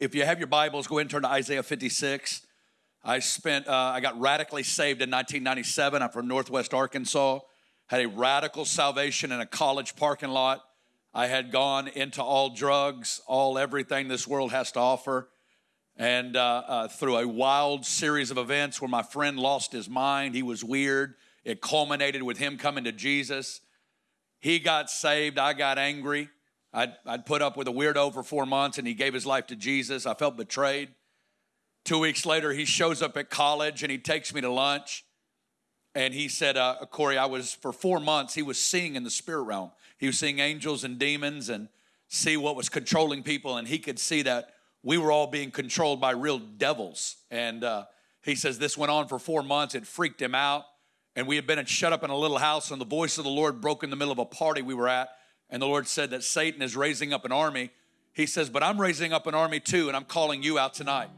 if you have your Bibles, go ahead and turn to Isaiah 56. I spent, uh, I got radically saved in 1997. I'm from Northwest Arkansas. Had a radical salvation in a college parking lot. I had gone into all drugs, all everything this world has to offer. And uh, uh, through a wild series of events where my friend lost his mind, he was weird. It culminated with him coming to Jesus. He got saved. I got angry. I'd, I'd put up with a weirdo for four months and he gave his life to Jesus. I felt betrayed. Two weeks later, he shows up at college and he takes me to lunch. And he said, uh, Corey, I was for four months, he was seeing in the spirit realm. He was seeing angels and demons and see what was controlling people. And he could see that we were all being controlled by real devils. And uh, he says this went on for four months. It freaked him out. And we had been shut up in a little house, and the voice of the Lord broke in the middle of a party we were at and the Lord said that Satan is raising up an army. He says, But I'm raising up an army too, and I'm calling you out tonight.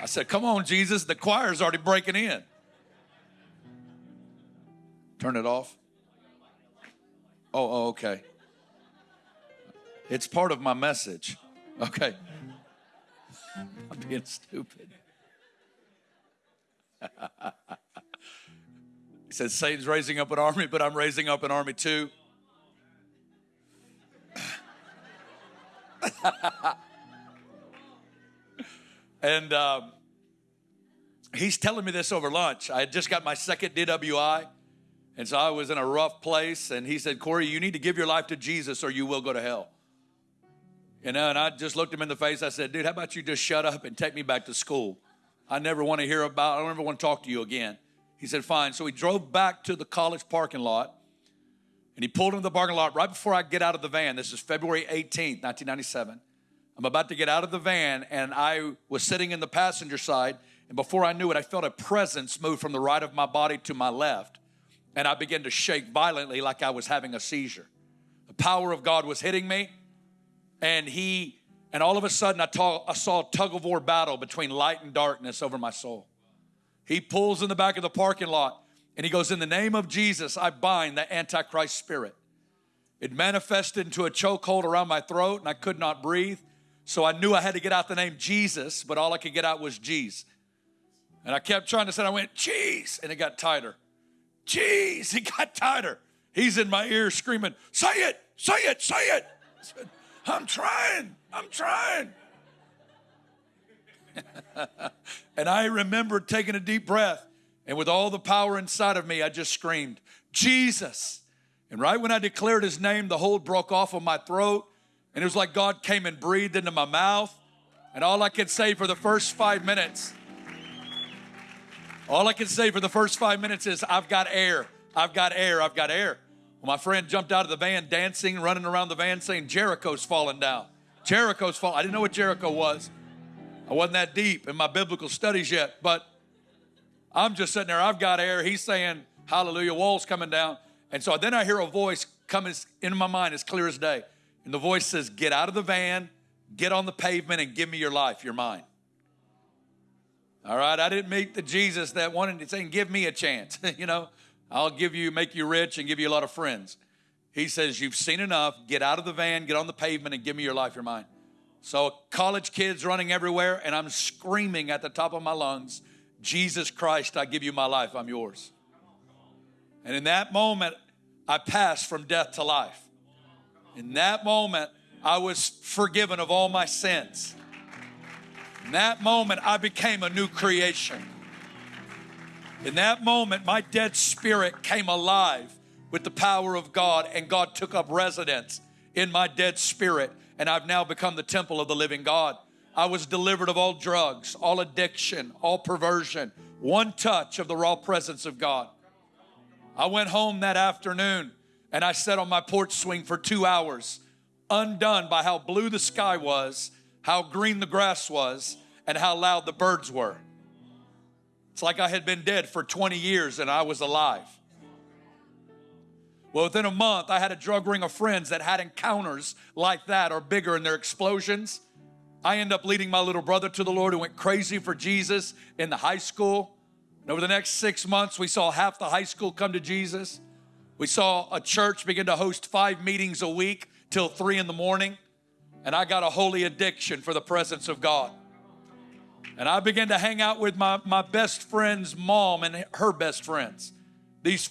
I said, Come on, Jesus, the choir's already breaking in. Turn it off. Oh, oh, okay. It's part of my message. Okay. I'm being stupid. Says, Satan's raising up an army, but I'm raising up an army too. and um, he's telling me this over lunch. I had just got my second DWI, and so I was in a rough place. And he said, Corey, you need to give your life to Jesus or you will go to hell. You know, and I just looked him in the face. I said, dude, how about you just shut up and take me back to school? I never want to hear about, I don't ever want to talk to you again. He said, fine. So he drove back to the college parking lot and he pulled into the parking lot right before I get out of the van. This is February 18th, 1997. I'm about to get out of the van and I was sitting in the passenger side. And before I knew it, I felt a presence move from the right of my body to my left. And I began to shake violently like I was having a seizure. The power of God was hitting me. And he, and all of a sudden, I, I saw a tug of war battle between light and darkness over my soul. He pulls in the back of the parking lot and he goes, In the name of Jesus, I bind the Antichrist spirit. It manifested into a chokehold around my throat and I could not breathe. So I knew I had to get out the name Jesus, but all I could get out was Jeez. And I kept trying to say, I went, Jeez, and it got tighter. Jeez, it got tighter. He's in my ear screaming, Say it, say it, say it. Said, I'm trying, I'm trying. and I remember taking a deep breath, and with all the power inside of me, I just screamed, Jesus. And right when I declared his name, the hold broke off of my throat, and it was like God came and breathed into my mouth. And all I could say for the first five minutes, all I could say for the first five minutes is, I've got air, I've got air, I've got air. Well, my friend jumped out of the van dancing, running around the van saying, Jericho's falling down. Jericho's falling. I didn't know what Jericho was. I wasn't that deep in my biblical studies yet, but I'm just sitting there. I've got air. He's saying, Hallelujah, walls coming down. And so then I hear a voice coming into my mind as clear as day. And the voice says, Get out of the van, get on the pavement, and give me your life, your mind. All right, I didn't meet the Jesus that wanted to say, Give me a chance. you know, I'll give you, make you rich, and give you a lot of friends. He says, You've seen enough. Get out of the van, get on the pavement, and give me your life, your mind. So, college kids running everywhere, and I'm screaming at the top of my lungs, Jesus Christ, I give you my life, I'm yours. And in that moment, I passed from death to life. In that moment, I was forgiven of all my sins. In that moment, I became a new creation. In that moment, my dead spirit came alive with the power of God, and God took up residence in my dead spirit and I've now become the temple of the living God. I was delivered of all drugs, all addiction, all perversion, one touch of the raw presence of God. I went home that afternoon and I sat on my porch swing for two hours, undone by how blue the sky was, how green the grass was, and how loud the birds were. It's like I had been dead for 20 years and I was alive. Well, within a month, I had a drug ring of friends that had encounters like that or bigger in their explosions. I end up leading my little brother to the Lord who went crazy for Jesus in the high school. And over the next six months, we saw half the high school come to Jesus. We saw a church begin to host five meetings a week till three in the morning, and I got a holy addiction for the presence of God. And I began to hang out with my, my best friend's mom and her best friends. These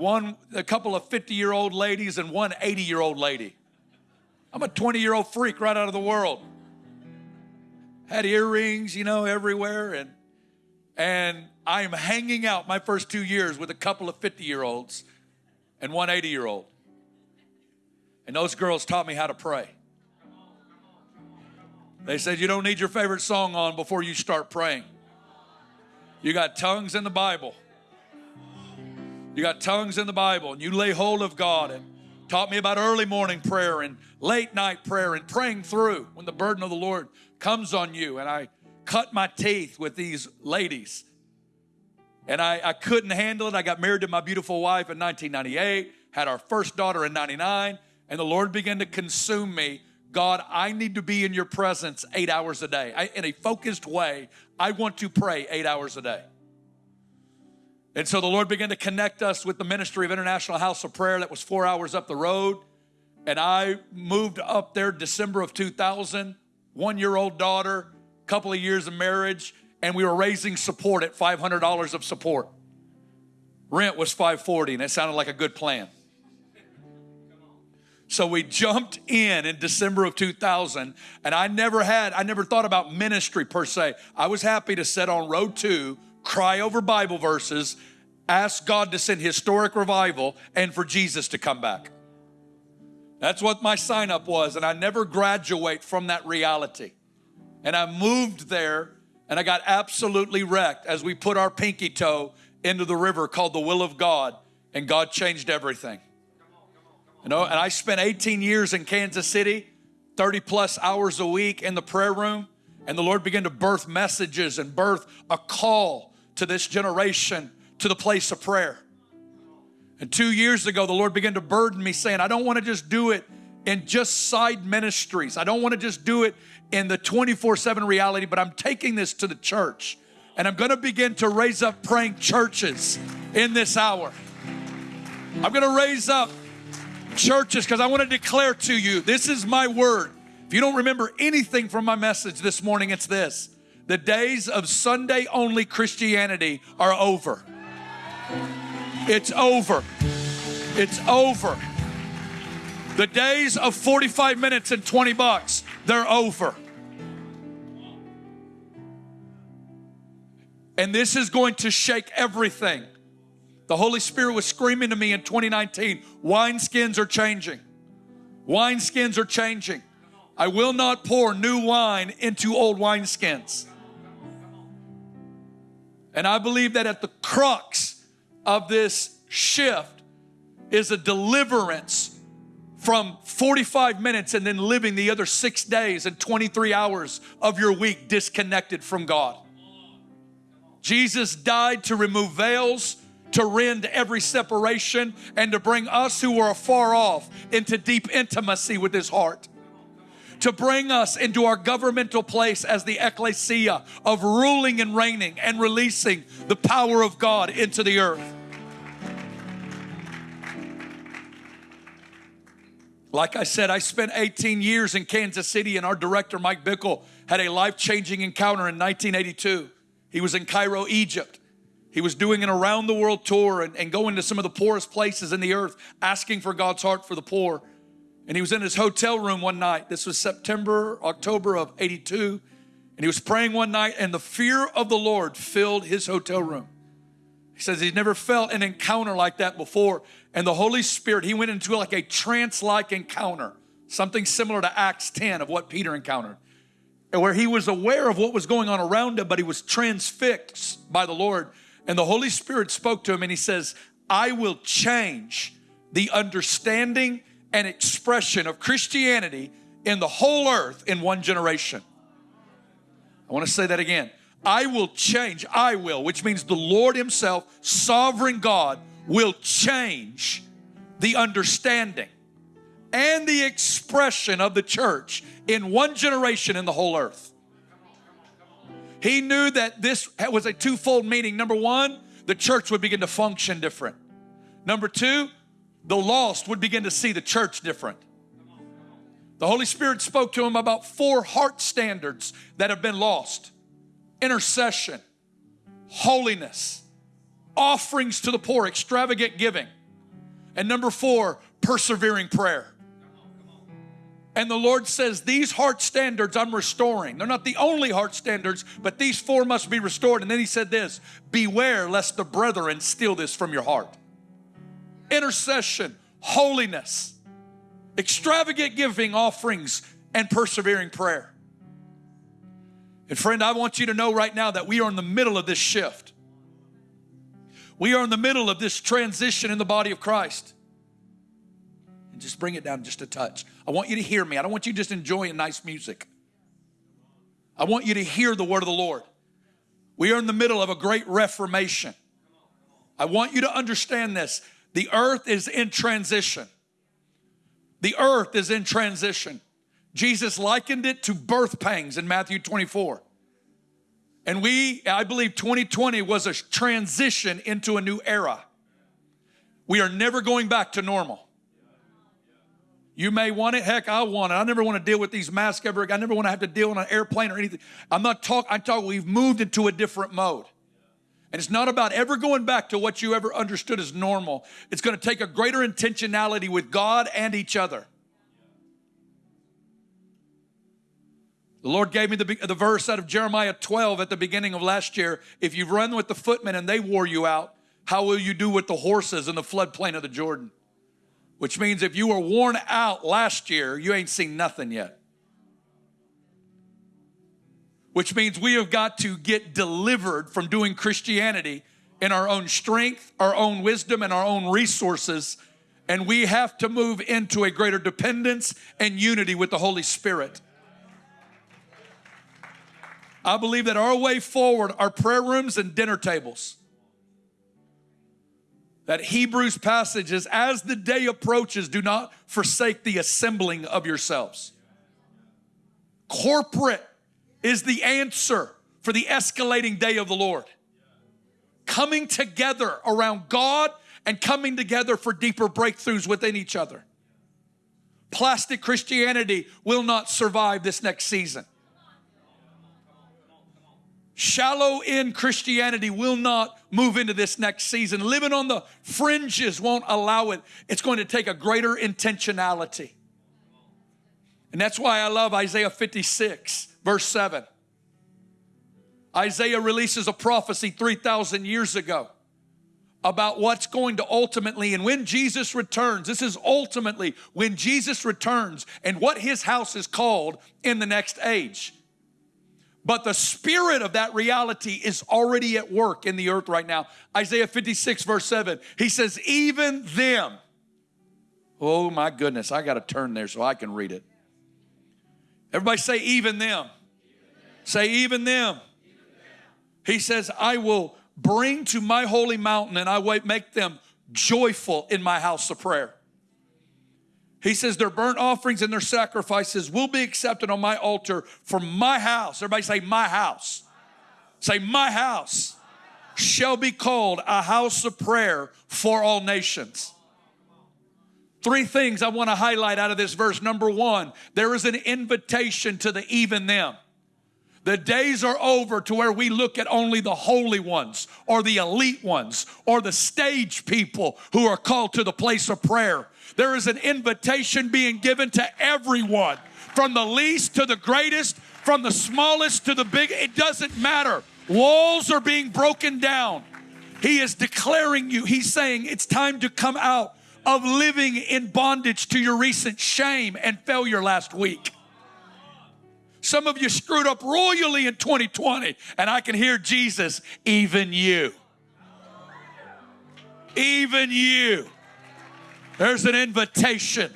one, a couple of 50 year old ladies and one 80 year old lady. I'm a 20 year old freak right out of the world. Had earrings, you know, everywhere. And, and I am hanging out my first two years with a couple of 50 year olds and one 80 year old. And those girls taught me how to pray. They said, You don't need your favorite song on before you start praying. You got tongues in the Bible. You got tongues in the Bible, and you lay hold of God and taught me about early morning prayer and late night prayer and praying through when the burden of the Lord comes on you. And I cut my teeth with these ladies. And I, I couldn't handle it. I got married to my beautiful wife in 1998, had our first daughter in 99, and the Lord began to consume me God, I need to be in your presence eight hours a day. I, in a focused way, I want to pray eight hours a day. And so the Lord began to connect us with the ministry of International House of Prayer that was four hours up the road. And I moved up there December of 2000, one year old daughter, couple of years of marriage, and we were raising support at $500 of support. Rent was 540 and it sounded like a good plan. So we jumped in in December of 2000, and I never had, I never thought about ministry per se. I was happy to sit on row two, cry over Bible verses, ask God to send historic revival, and for Jesus to come back. That's what my sign up was, and I never graduate from that reality. And I moved there, and I got absolutely wrecked as we put our pinky toe into the river called the will of God, and God changed everything. You know, and I spent 18 years in Kansas City, 30 plus hours a week in the prayer room, and the Lord began to birth messages and birth a call to this generation to the place of prayer. And two years ago, the Lord began to burden me saying, I don't want to just do it in just side ministries. I don't want to just do it in the 24 7 reality, but I'm taking this to the church. And I'm going to begin to raise up praying churches in this hour. I'm going to raise up churches because I want to declare to you this is my word. If you don't remember anything from my message this morning, it's this the days of Sunday only Christianity are over. It's over. It's over. The days of 45 minutes and 20 bucks, they're over. And this is going to shake everything. The Holy Spirit was screaming to me in 2019 wineskins are changing. Wineskins are changing. I will not pour new wine into old wineskins. And I believe that at the crux of this shift is a deliverance from 45 minutes and then living the other six days and 23 hours of your week disconnected from God. Jesus died to remove veils to rend every separation and to bring us who are afar off into deep intimacy with His heart. To bring us into our governmental place as the ecclesia of ruling and reigning and releasing the power of God into the earth. Like I said, I spent 18 years in Kansas City, and our director, Mike Bickle, had a life changing encounter in 1982. He was in Cairo, Egypt. He was doing an around the world tour and, and going to some of the poorest places in the earth, asking for God's heart for the poor. And he was in his hotel room one night. This was September, October of 82. And he was praying one night, and the fear of the Lord filled his hotel room. He says he'd never felt an encounter like that before. And the Holy Spirit, he went into like a trance like encounter, something similar to Acts 10 of what Peter encountered, And where he was aware of what was going on around him, but he was transfixed by the Lord and the Holy Spirit spoke to him and he says, I will change the understanding and expression of Christianity in the whole earth in one generation. I want to say that again. I will change, I will, which means the Lord Himself, sovereign God, will change the understanding and the expression of the church in one generation in the whole earth. He knew that this was a twofold meaning. Number one, the church would begin to function different. Number two, the lost would begin to see the church different. The Holy Spirit spoke to him about four heart standards that have been lost intercession, holiness, offerings to the poor, extravagant giving. And number four, persevering prayer. And the Lord says, These heart standards I'm restoring. They're not the only heart standards, but these four must be restored. And then He said this Beware lest the brethren steal this from your heart. Intercession, holiness, extravagant giving offerings, and persevering prayer. And friend, I want you to know right now that we are in the middle of this shift. We are in the middle of this transition in the body of Christ. And just bring it down just a touch. I want you to hear me. I don't want you just enjoying nice music. I want you to hear the word of the Lord. We are in the middle of a great reformation. I want you to understand this. The earth is in transition. The earth is in transition. Jesus likened it to birth pangs in Matthew 24. And we, I believe 2020 was a transition into a new era. We are never going back to normal. You may want it. Heck, I want it. I never want to deal with these masks ever. I never want to have to deal on an airplane or anything. I'm not talking, I'm talking, we've moved into a different mode. And it's not about ever going back to what you ever understood as normal. It's going to take a greater intentionality with God and each other. The Lord gave me the, the verse out of Jeremiah 12 at the beginning of last year. If you've run with the footmen and they wore you out, how will you do with the horses in the floodplain of the Jordan? Which means if you were worn out last year, you ain't seen nothing yet. Which means we have got to get delivered from doing Christianity in our own strength, our own wisdom, and our own resources. And we have to move into a greater dependence and unity with the Holy Spirit. I believe that our way forward are prayer rooms and dinner tables. That Hebrews passage is as the day approaches, do not forsake the assembling of yourselves. Corporate is the answer for the escalating day of the Lord. Coming together around God and coming together for deeper breakthroughs within each other. Plastic Christianity will not survive this next season. Shallow in Christianity will not move into this next season. Living on the fringes won't allow it. It's going to take a greater intentionality. And that's why I love Isaiah 56, verse 7. Isaiah releases a prophecy 3,000 years ago about what's going to ultimately, and when Jesus returns, this is ultimately when Jesus returns and what his house is called in the next age. But the spirit of that reality is already at work in the earth right now. Isaiah 56, verse 7, he says, Even them. Oh my goodness, I got to turn there so I can read it. Everybody say, Even them. Say, Even them. He says, I will bring to my holy mountain and I will make them joyful in my house of prayer. He says, Their burnt offerings and their sacrifices will be accepted on my altar for my house. Everybody say, My house. Say, My house shall be called a house of prayer for all nations. Three things I want to highlight out of this verse. Number one, there is an invitation to the even them. The days are over to where we look at only the holy ones or the elite ones or the stage people who are called to the place of prayer. There is an invitation being given to everyone, from the least to the greatest, from the smallest to the big. It doesn't matter. Walls are being broken down. He is declaring you, he's saying it's time to come out of living in bondage to your recent shame and failure last week. Some of you screwed up royally in 2020, and I can hear Jesus, even you. Even you. There's an invitation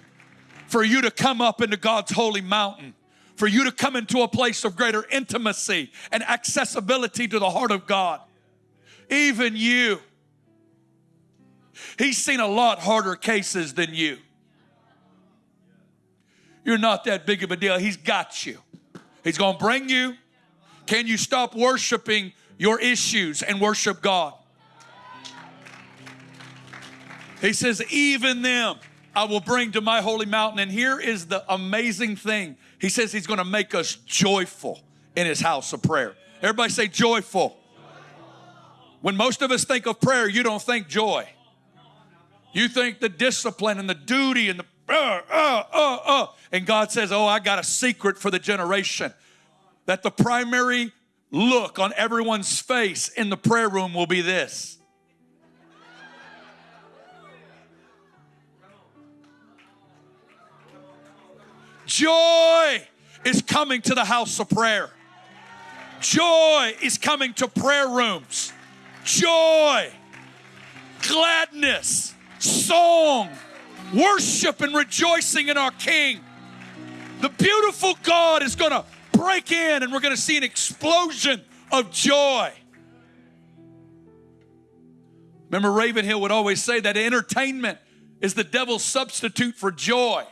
for you to come up into God's holy mountain, for you to come into a place of greater intimacy and accessibility to the heart of God. Even you. He's seen a lot harder cases than you. You're not that big of a deal. He's got you. He's going to bring you. Can you stop worshiping your issues and worship God? He says, even them. I will bring to my holy mountain. And here is the amazing thing He says He's going to make us joyful in His house of prayer. Everybody say joyful. When most of us think of prayer, you don't think joy. You think the discipline and the duty and the uh, uh, uh, uh. And God says, Oh, I got a secret for the generation that the primary look on everyone's face in the prayer room will be this. Joy is coming to the house of prayer. Joy is coming to prayer rooms. Joy, gladness, song, worship, and rejoicing in our King. The beautiful God is going to break in and we're going to see an explosion of joy. Remember, Ravenhill would always say that entertainment is the devil's substitute for joy.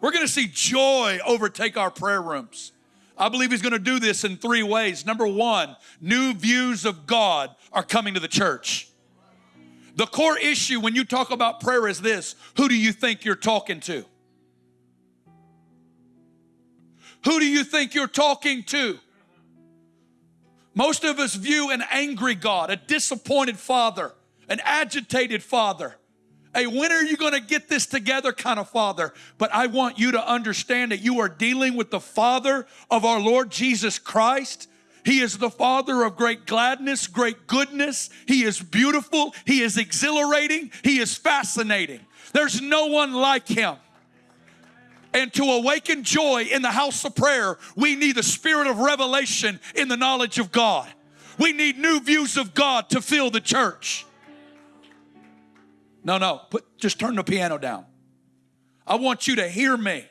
We're going to see joy overtake our prayer rooms. I believe he's going to do this in three ways. Number one, new views of God are coming to the church. The core issue when you talk about prayer is this who do you think you're talking to? Who do you think you're talking to? Most of us view an angry God, a disappointed father, an agitated father, a when are you going to get this together kind of father. But I want you to understand that you are dealing with the father of our Lord Jesus Christ. He is the father of great gladness, great goodness. He is beautiful. He is exhilarating. He is fascinating. There's no one like him. And to awaken joy in the house of prayer, we need the spirit of revelation in the knowledge of God. We need new views of God to fill the church. No, no, put, just turn the piano down. I want you to hear me.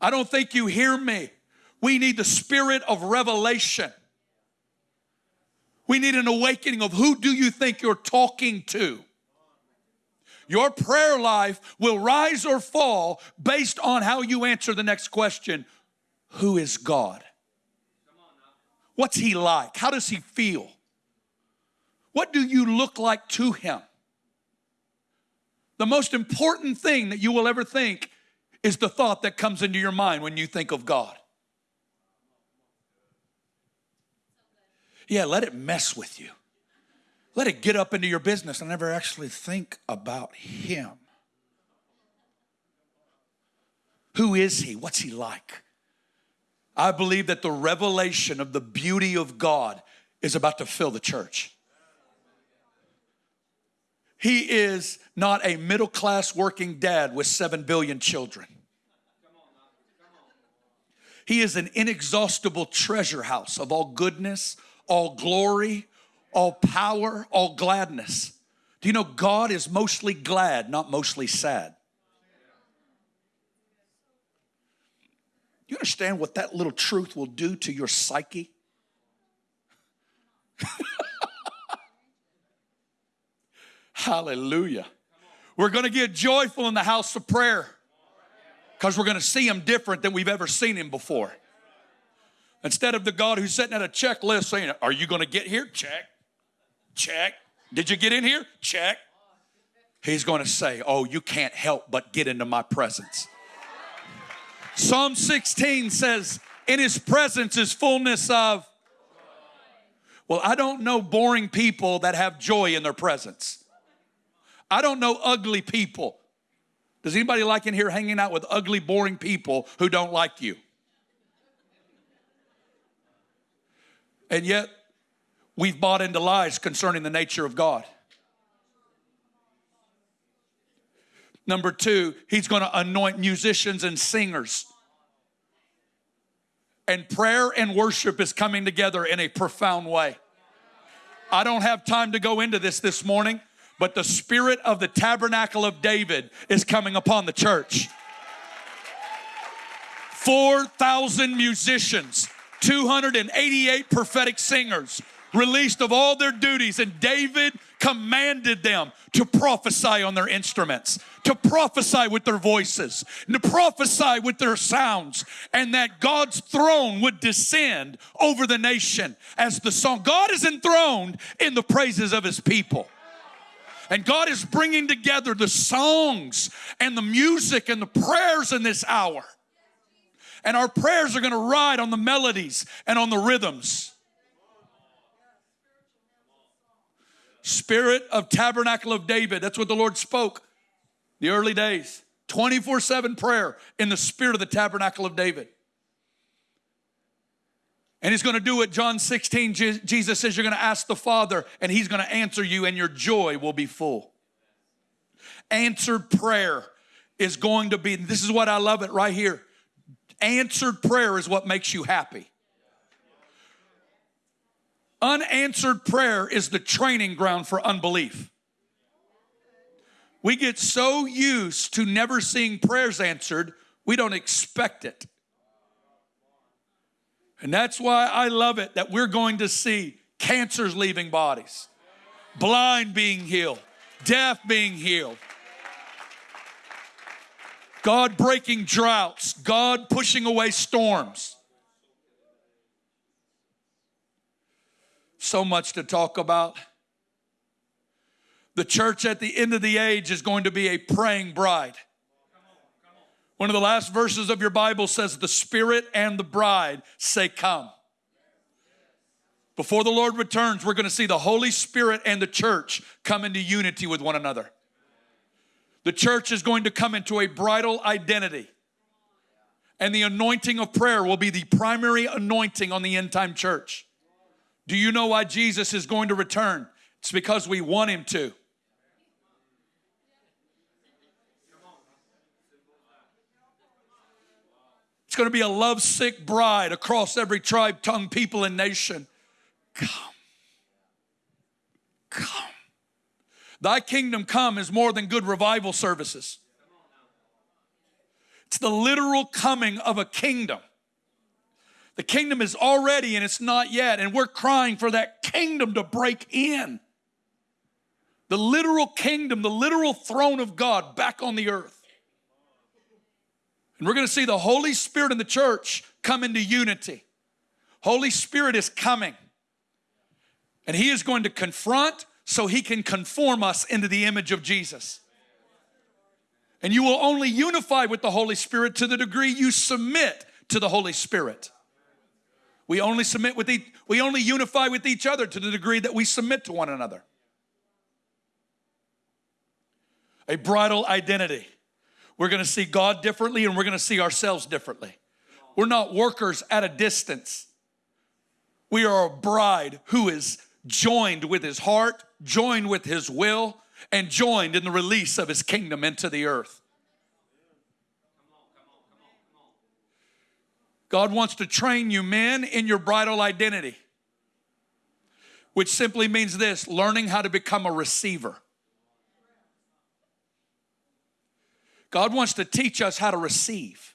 I don't think you hear me. We need the spirit of revelation. We need an awakening of who do you think you're talking to? Your prayer life will rise or fall based on how you answer the next question Who is God? What's He like? How does He feel? What do you look like to Him? The most important thing that you will ever think is the thought that comes into your mind when you think of God. Yeah, let it mess with you. Let it get up into your business and never actually think about Him. Who is He? What's He like? I believe that the revelation of the beauty of God is about to fill the church. He is not a middle class working dad with seven billion children. He is an inexhaustible treasure house of all goodness, all glory, all power, all gladness. Do you know God is mostly glad, not mostly sad? Do you understand what that little truth will do to your psyche? Hallelujah. We're going to get joyful in the house of prayer because we're going to see him different than we've ever seen him before. Instead of the God who's sitting at a checklist saying, Are you going to get here? Check. Check. Did you get in here? Check. He's going to say, Oh, you can't help but get into my presence. Psalm 16 says, In his presence is fullness of. Well, I don't know boring people that have joy in their presence. I don't know ugly people. Does anybody like in here hanging out with ugly, boring people who don't like you? And yet, we've bought into lies concerning the nature of God. Number two, he's going to anoint musicians and singers. And prayer and worship is coming together in a profound way. I don't have time to go into this this morning but the spirit of the tabernacle of David is coming upon the church. 4,000 musicians, 288 prophetic singers released of all their duties, and David commanded them to prophesy on their instruments, to prophesy with their voices, to prophesy with their sounds, and that God's throne would descend over the nation as the song. God is enthroned in the praises of his people. And God is bringing together the songs and the music and the prayers in this hour. And our prayers are going to ride on the melodies and on the rhythms. Spirit of Tabernacle of David. That's what the Lord spoke the early days. 24 7 prayer in the spirit of the Tabernacle of David. And he's going to do it. John 16, Jesus says, You're going to ask the Father, and he's going to answer you, and your joy will be full. Answered prayer is going to be, this is what I love it right here. Answered prayer is what makes you happy. Unanswered prayer is the training ground for unbelief. We get so used to never seeing prayers answered, we don't expect it. And that's why I love it that we're going to see cancers leaving bodies, blind being healed, deaf being healed, God breaking droughts, God pushing away storms. So much to talk about. The church at the end of the age is going to be a praying bride. One of the last verses of your Bible says, The Spirit and the bride say, Come. Before the Lord returns, we're going to see the Holy Spirit and the church come into unity with one another. The church is going to come into a bridal identity. And the anointing of prayer will be the primary anointing on the end time church. Do you know why Jesus is going to return? It's because we want him to. It's going to be a lovesick bride across every tribe, tongue, people, and nation. Come. Thy kingdom come is more than good revival services. It's the literal coming of a kingdom. The kingdom is already and it's not yet, and we're crying for that kingdom to break in. The literal kingdom, the literal throne of God back on the earth. And we're going to see the Holy Spirit in the church come into unity. Holy Spirit is coming. And He is going to confront so He can conform us into the image of Jesus. And you will only unify with the Holy Spirit to the degree you submit to the Holy Spirit. We only submit with each, we only unify with each other to the degree that we submit to one another. A bridal identity. We're going to see God differently and we're going to see ourselves differently. We're not workers at a distance. We are a bride who is joined with his heart, joined with his will, and joined in the release of his kingdom into the earth. God wants to train you, men, in your bridal identity, which simply means this learning how to become a receiver. God wants to teach us how to receive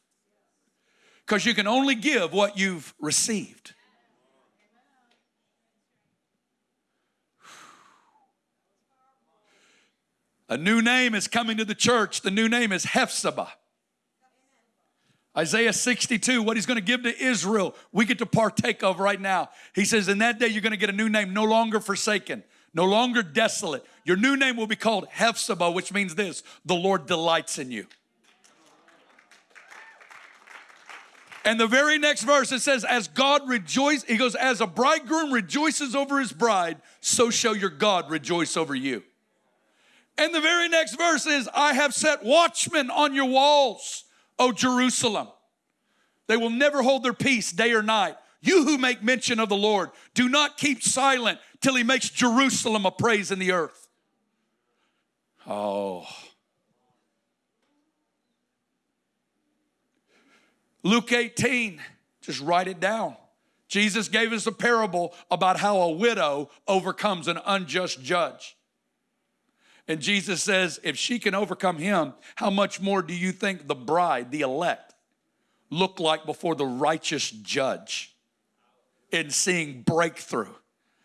because you can only give what you've received. A new name is coming to the church. The new name is Hephzibah. Isaiah 62, what he's going to give to Israel, we get to partake of right now. He says, In that day, you're going to get a new name, no longer forsaken, no longer desolate. Your new name will be called Hephzibah, which means this the Lord delights in you. And the very next verse it says, As God rejoices, he goes, As a bridegroom rejoices over his bride, so shall your God rejoice over you. And the very next verse is, I have set watchmen on your walls, O Jerusalem. They will never hold their peace day or night. You who make mention of the Lord, do not keep silent till he makes Jerusalem a praise in the earth. Oh. Luke 18, just write it down. Jesus gave us a parable about how a widow overcomes an unjust judge. And Jesus says, if she can overcome him, how much more do you think the bride, the elect, look like before the righteous judge in seeing breakthrough,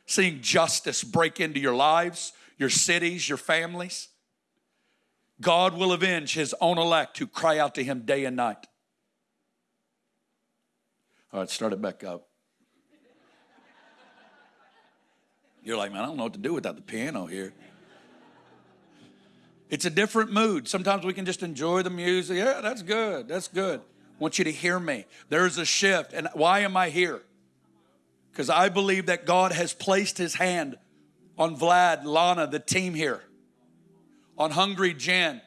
seeing justice break into your lives, your cities, your families? God will avenge his own elect who cry out to him day and night. All right, start it back up. You're like, man, I don't know what to do without the piano here. It's a different mood. Sometimes we can just enjoy the music. Yeah, that's good. That's good. I want you to hear me. There's a shift. And why am I here? Because I believe that God has placed his hand on Vlad, Lana, the team here, on Hungry Gen,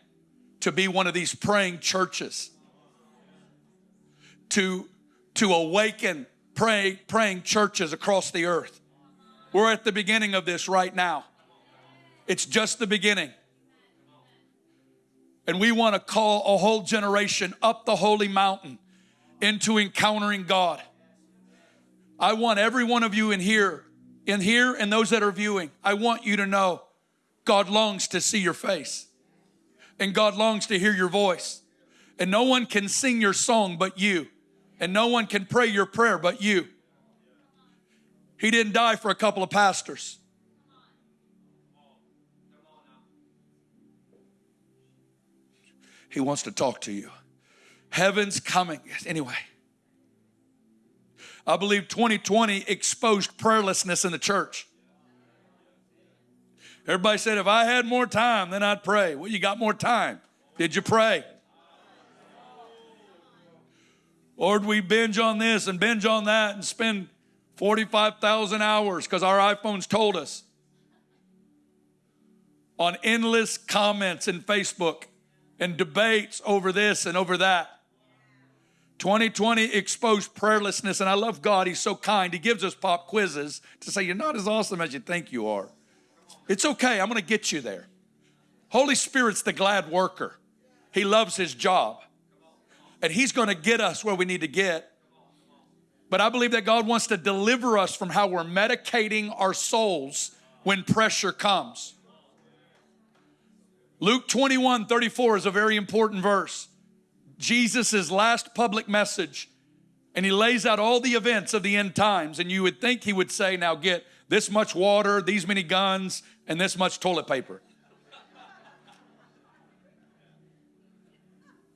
to be one of these praying churches, to, to awaken pray, praying churches across the earth. We're at the beginning of this right now. It's just the beginning. And we want to call a whole generation up the holy mountain into encountering God. I want every one of you in here, in here, and those that are viewing, I want you to know God longs to see your face and God longs to hear your voice. And no one can sing your song but you, and no one can pray your prayer but you. He didn't die for a couple of pastors. He wants to talk to you. Heaven's coming. Anyway, I believe 2020 exposed prayerlessness in the church. Everybody said, if I had more time, then I'd pray. Well, you got more time. Did you pray? Or do we binge on this and binge on that and spend 45,000 hours because our iPhones told us on endless comments in Facebook and debates over this and over that. 2020 exposed prayerlessness, and I love God. He's so kind. He gives us pop quizzes to say, You're not as awesome as you think you are. It's okay, I'm gonna get you there. Holy Spirit's the glad worker, He loves His job, and He's gonna get us where we need to get. But I believe that God wants to deliver us from how we're medicating our souls when pressure comes. Luke 21 34 is a very important verse. Jesus' last public message, and he lays out all the events of the end times. And you would think he would say, Now get this much water, these many guns, and this much toilet paper.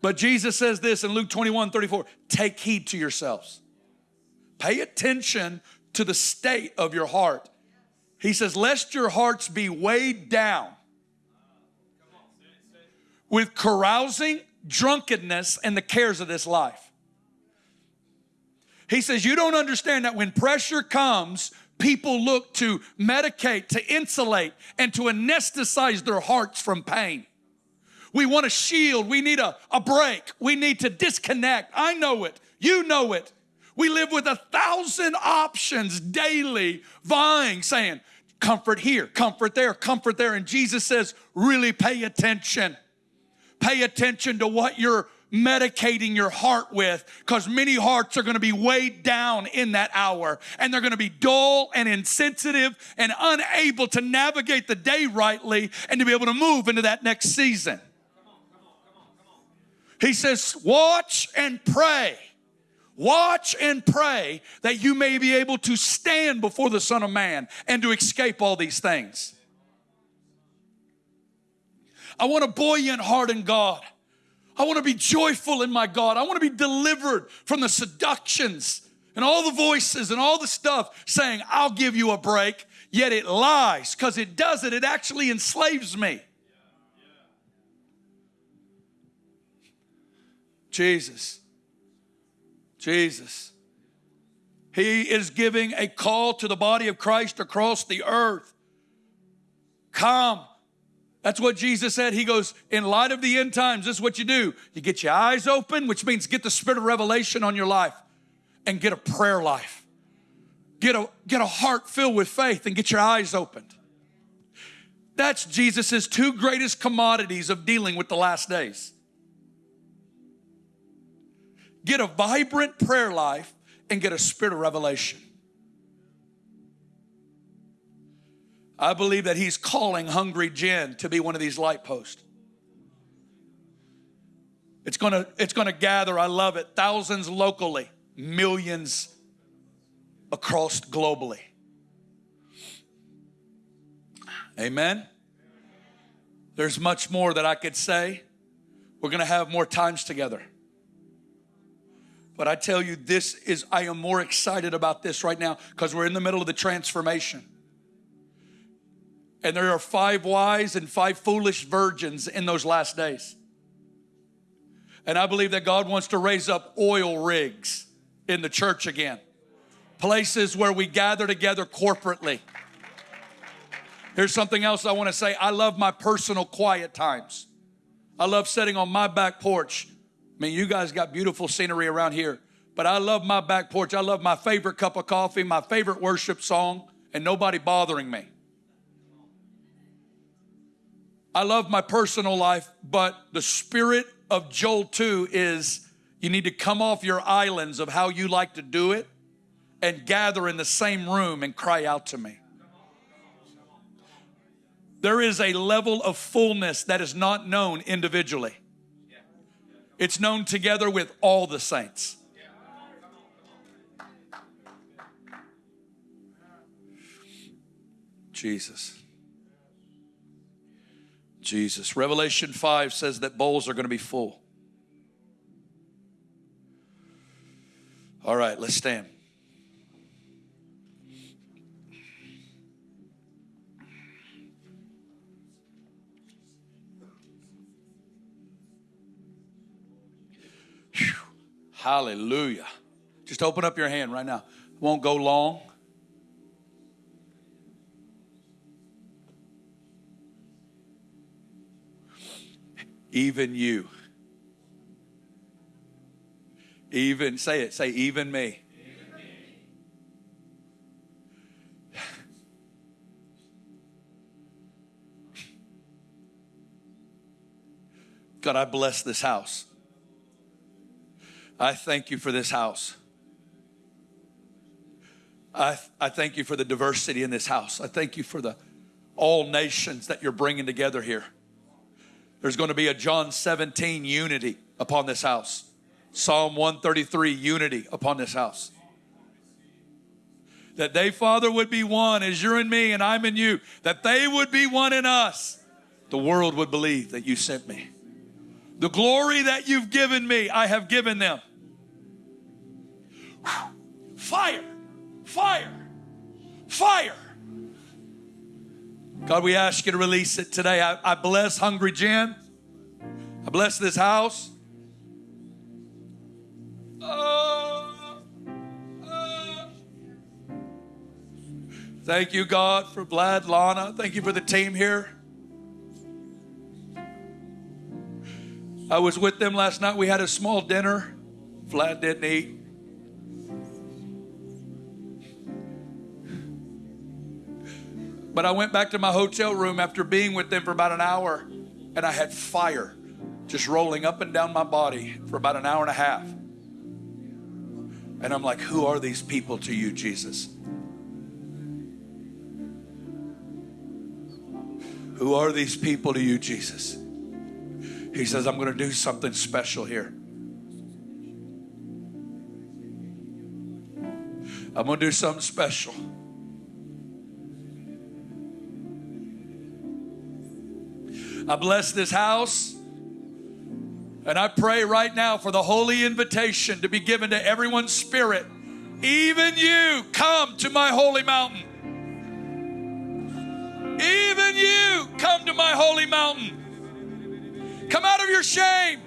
But Jesus says this in Luke 21 34 take heed to yourselves. Pay attention to the state of your heart. He says, lest your hearts be weighed down with carousing, drunkenness, and the cares of this life. He says, You don't understand that when pressure comes, people look to medicate, to insulate, and to anesthetize their hearts from pain. We want a shield. We need a, a break. We need to disconnect. I know it. You know it. We live with a thousand options daily, vying, saying, comfort here, comfort there, comfort there. And Jesus says, really pay attention. Pay attention to what you're medicating your heart with because many hearts are going to be weighed down in that hour and they're going to be dull and insensitive and unable to navigate the day rightly and to be able to move into that next season. He says, Watch and pray. Watch and pray that you may be able to stand before the Son of Man and to escape all these things. I want a buoyant heart in God. I want to be joyful in my God. I want to be delivered from the seductions and all the voices and all the stuff saying, I'll give you a break, yet it lies because it does it. It actually enslaves me. Jesus. Jesus. He is giving a call to the body of Christ across the earth. Come that's what Jesus said. He goes, in light of the end times, this is what you do. You get your eyes open, which means get the spirit of revelation on your life and get a prayer life. Get a, get a heart filled with faith and get your eyes opened. That's Jesus's two greatest commodities of dealing with the last days. Get a vibrant prayer life and get a spirit of revelation. I believe that he's calling Hungry Gen to be one of these light posts. It's gonna, it's gonna gather, I love it, thousands locally, millions across globally. Amen. There's much more that I could say. We're gonna have more times together. But I tell you, this is, I am more excited about this right now because we're in the middle of the transformation. And there are five wise and five foolish virgins in those last days. And I believe that God wants to raise up oil rigs in the church again, places where we gather together corporately. Here's something else I want to say I love my personal quiet times. I love sitting on my back porch. I mean, you guys got beautiful scenery around here, but I love my back porch. I love my favorite cup of coffee, my favorite worship song, and nobody bothering me. I love my personal life, but the spirit of Joel 2 is you need to come off your islands of how you like to do it and gather in the same room and cry out to me. There is a level of fullness that is not known individually. It's known together with all the saints. Jesus. Jesus. Revelation 5 says that bowls are going to be full. All right, let's stand. Whew. Hallelujah. Just open up your hand right now. Won't go long. Even you. Even, say it, say, even me. God, I bless this house. I thank you for this house. I, I thank you for the diversity in this house. I thank you for the all nations that you're bringing together here. There's going to be a John 17 unity upon this house. Psalm 133 unity upon this house. That they, Father, would be one as you're in me and I'm in you. That they would be one in us. The world would believe that you sent me. The glory that you've given me, I have given them. Fire, fire, fire. God, we ask you to release it today. I, I bless Hungry Gen. I bless this house. Uh, uh. Thank you, God, for Vlad, Lana. Thank you for the team here. I was with them last night. We had a small dinner. Vlad didn't eat. But I went back to my hotel room after being with them for about an hour and I had fire just rolling up and down my body for about an hour and a half. And I'm like, who are these people to you, Jesus? Who are these people to you, Jesus? He says, I'm going to do something special here. I'm going to do something special. I bless this house. And I pray right now for the holy invitation to be given to everyone's spirit. Even you, come to my holy mountain. Even you, come to my holy mountain. Come out of your shame.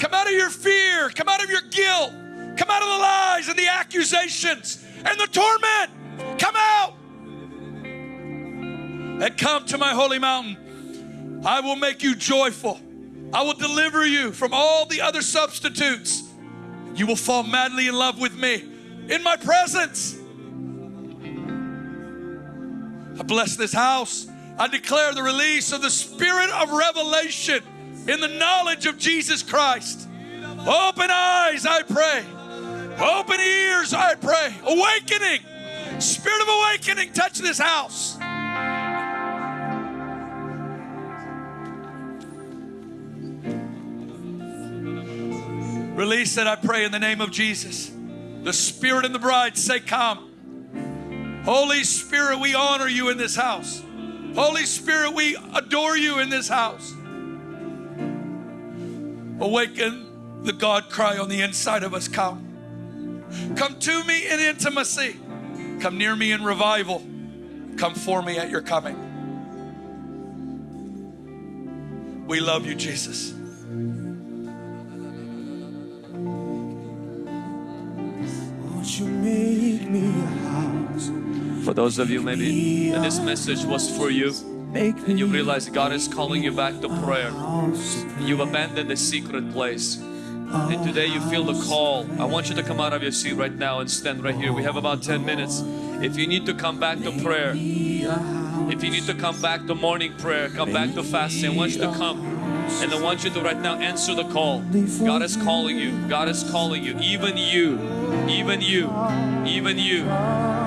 Come out of your fear. Come out of your guilt. Come out of the lies and the accusations and the torment. Come out. And come to my holy mountain. I will make you joyful. I will deliver you from all the other substitutes. You will fall madly in love with me in my presence. I bless this house. I declare the release of the spirit of revelation in the knowledge of Jesus Christ. Open eyes, I pray. Open ears, I pray. Awakening, spirit of awakening, touch this house. Release it, I pray, in the name of Jesus. The Spirit and the bride say, Come. Holy Spirit, we honor you in this house. Holy Spirit, we adore you in this house. Awaken the God cry on the inside of us. Come. Come to me in intimacy. Come near me in revival. Come for me at your coming. We love you, Jesus. For those of you maybe this message was for you and you realize God is calling you back to prayer. You've abandoned the secret place. And today you feel the call. I want you to come out of your seat right now and stand right here. We have about 10 minutes. If you need to come back to prayer, if you need to come back to morning prayer, come back to fasting, I want you to come. And I want you to right now answer the call. God is calling you. God is calling you. Even you. Even you. Even you.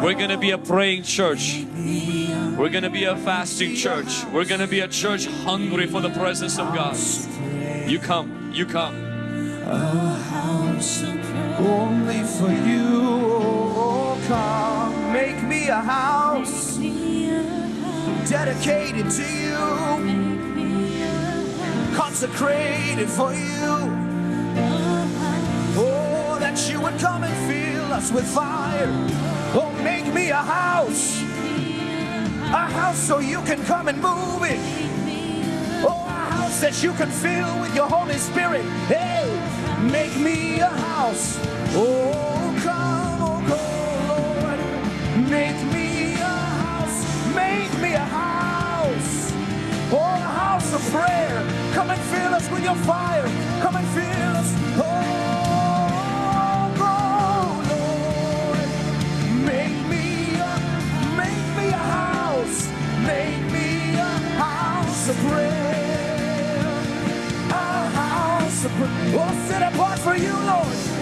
We're going to be a praying church. We're going to be a fasting church. We're going to be a church hungry for the presence of God. You come. You come. Only for you, oh, come make me a house dedicated to you, consecrated for you. Oh, that you would come and fill us with fire. Oh, make me a house, a house so you can come and move it. Oh, a house that you can fill with your Holy Spirit. Hey, make me a house. Oh, come, oh, come, Lord. Make me a house. Make me a house. Oh, a house of prayer. Come and fill us with your fire. Come and fill us. Oh, Lord. Make me a, make me a house. Make me a house of prayer. A house of prayer. Oh, set apart for you, Lord.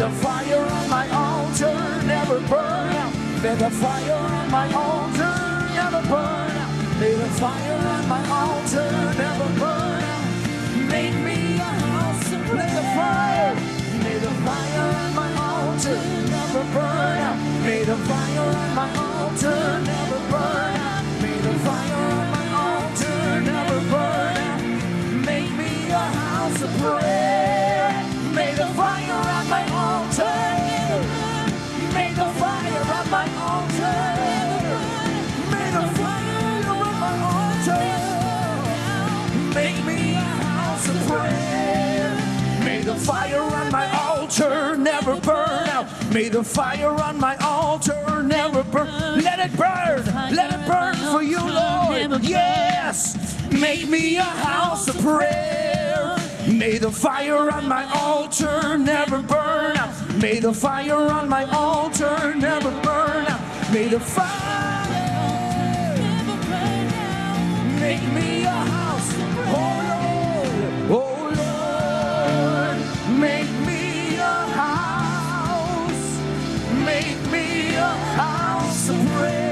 The fire on my altar never burn out. Let the fire on my altar never burn out. May the fire on my altar never burn out. Make me a house prayer. Let the fire, may the fire on my altar never burn out. May the fire on my altar never burn my altar never burn out. May the fire on my altar never burn. Let it burn. Let it burn for you, Lord. Yes. Make me a house of prayer. May the fire on my altar never burn out. May the fire on my altar never burn out. May the fire make me house of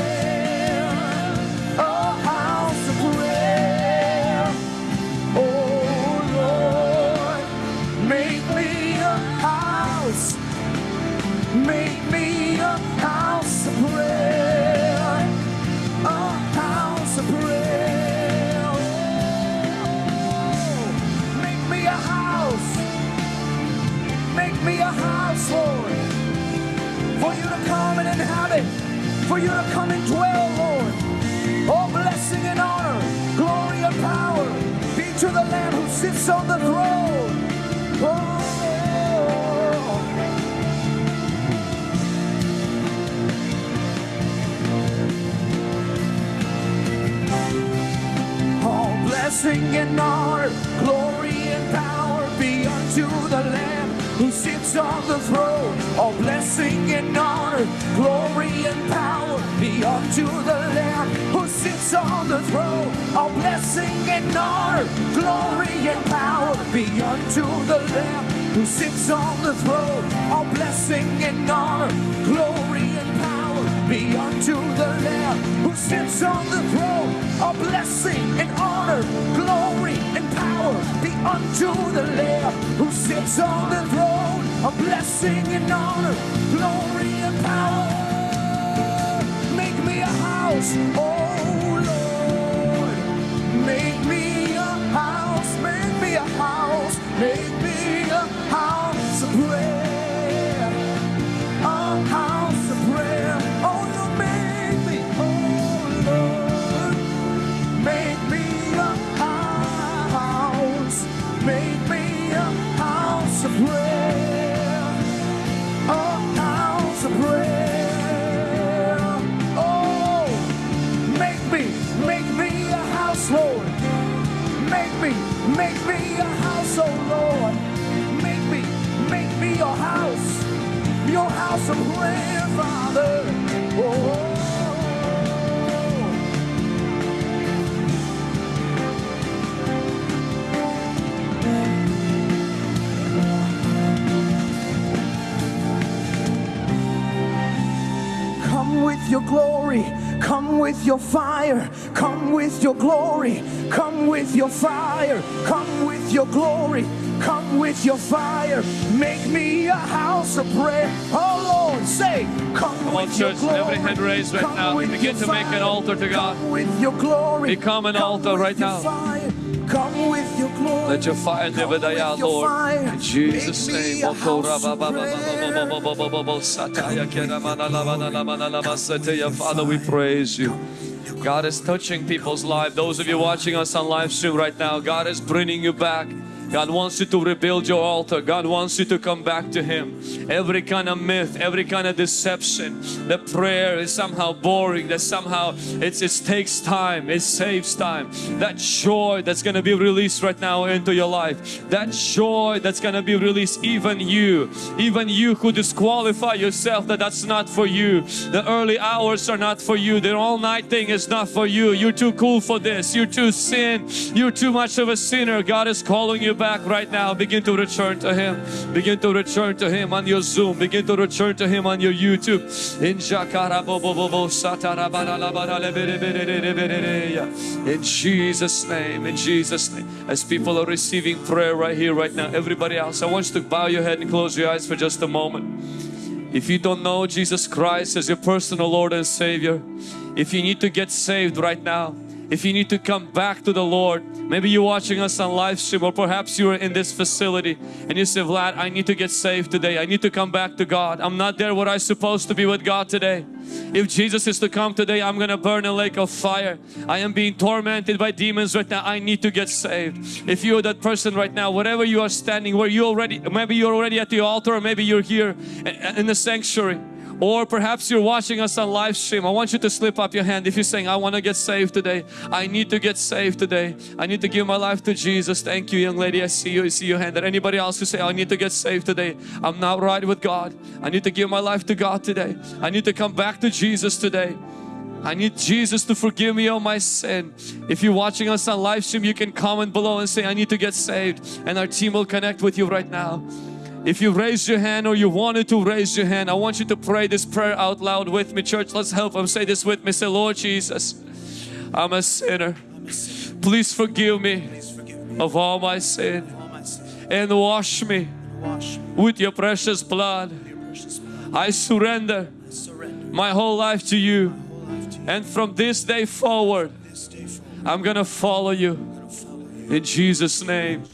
For you to come and dwell, Lord. All blessing and honor, glory and power be to the Lamb who sits on the throne. Oh, All blessing and honor, glory and power be unto the Lamb who sits on the throne. All blessing and honor, glory and power be unto the Lamb who sits on the throne. All blessing and honor, glory and power be unto the Lamb who sits on the throne. All blessing and honor, glory and power be unto the Lamb who sits on the throne. All blessing and honor, glory and power be unto the Lamb who sits on the throne. A blessing and honor, glory and power a house, oh Lord. Make me a house, make me a house, make Oh, your glory, come with your fire, come with your glory, come with your fire, come with your glory, come with your fire. Make me a house of prayer. Oh Lord, say, come, Come on, with your church, glory. every hand raised right come now. Begin your to make an altar to God. Come with your glory. Become an come altar with right your now. Fire. Come with your glory. Let your fire never die out, Lord. fire. In Jesus' name. Father, we praise you. God is touching people's lives. Those of you watching us on live stream right now, God is bringing you back. God wants you to rebuild your altar. God wants you to come back to Him. Every kind of myth, every kind of deception, the prayer is somehow boring, that somehow it's, it takes time, it saves time. That joy that's going to be released right now into your life, that joy that's going to be released, even you, even you who disqualify yourself that that's not for you. The early hours are not for you. The all night thing is not for you. You're too cool for this. You're too sin. You're too much of a sinner. God is calling you back right now. Begin to return to Him. Begin to return to Him on your Zoom. Begin to return to Him on your YouTube. In Jesus' name, in Jesus' name. As people are receiving prayer right here, right now, everybody else, I want you to bow your head and close your eyes for just a moment. If you don't know Jesus Christ as your personal Lord and Savior, if you need to get saved right now, if you need to come back to the Lord, maybe you're watching us on live stream or perhaps you're in this facility and you say, Vlad, I need to get saved today. I need to come back to God. I'm not there where I'm supposed to be with God today. If Jesus is to come today, I'm going to burn a lake of fire. I am being tormented by demons right now. I need to get saved. If you're that person right now, whatever you are standing, where you already, maybe you're already at the altar or maybe you're here in the sanctuary or perhaps you're watching us on live stream. I want you to slip up your hand if you're saying, I want to get saved today. I need to get saved today. I need to give my life to Jesus. Thank you, young lady. I see you. I see your hand. Or anybody else who say, I need to get saved today. I'm not right with God. I need to give my life to God today. I need to come back to Jesus today. I need Jesus to forgive me all my sin. If you're watching us on live stream, you can comment below and say, I need to get saved. And our team will connect with you right now. If you raised your hand or you wanted to raise your hand, I want you to pray this prayer out loud with me. Church, let's help them. Say this with me. Say, Lord Jesus, I'm a sinner. Please forgive me of all my sin and wash me with your precious blood. I surrender my whole life to you. And from this day forward, I'm gonna follow you. In Jesus' name.